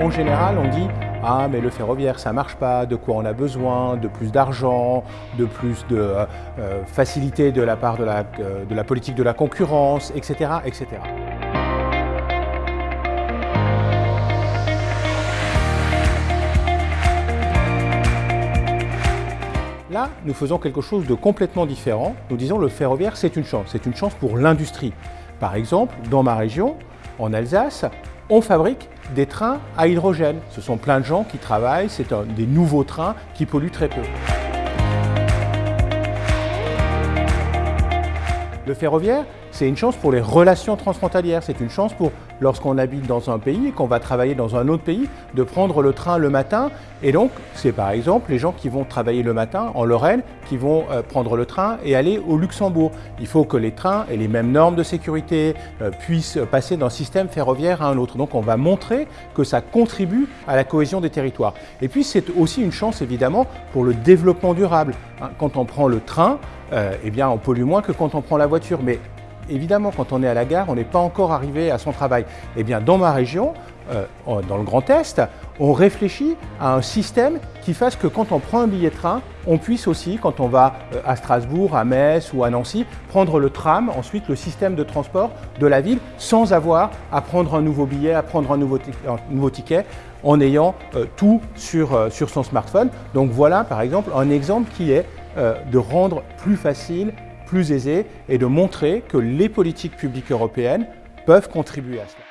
En général, on dit « Ah, mais le ferroviaire, ça marche pas, de quoi on a besoin, de plus d'argent, de plus de euh, euh, facilité de la part de la, euh, politique de la concurrence, etc. etc. » Là, nous faisons quelque chose de complètement différent. Nous disons le ferroviaire, c'est une chance. C'est une chance pour l'industrie. Par exemple, dans ma région, en Alsace, on fabrique des trains à hydrogène. Ce sont plein de gens qui travaillent, c'est des nouveaux trains qui polluent très peu. Le ferroviaire, c'est une chance pour les relations transfrontalières. C'est une chance pour, lorsqu'on habite dans un pays et qu'on va travailler dans un autre pays, de prendre le train le matin. Et donc, c'est par exemple les gens qui vont travailler le matin en Lorraine, qui vont euh, prendre le train et aller au Luxembourg. Il faut que les trains aient les mêmes normes de sécurité, euh, puissent passer d'un système ferroviaire à un autre. Donc, on va montrer que ça contribue à la cohésion des territoires. Et puis, c'est aussi une chance, évidemment, pour le développement durable. Hein, quand on prend le train, euh, eh bien, on pollue moins que quand on prend la voiture. Mais évidemment, quand on est à la gare, on n'est pas encore arrivé à son travail. Eh bien, dans ma région, euh, dans le Grand Est, on réfléchit à un système qui fasse que quand on prend un billet de train, on puisse aussi, quand on va euh, à Strasbourg, à Metz ou à Nancy, prendre le tram, ensuite le système de transport de la ville, sans avoir à prendre un nouveau billet, à prendre un nouveau, ticket, en ayant tout sur, sur son smartphone. Donc voilà, par exemple, un exemple qui est euh, de rendre plus facile, plus aisé et de montrer que les politiques publiques européennes peuvent contribuer à cela.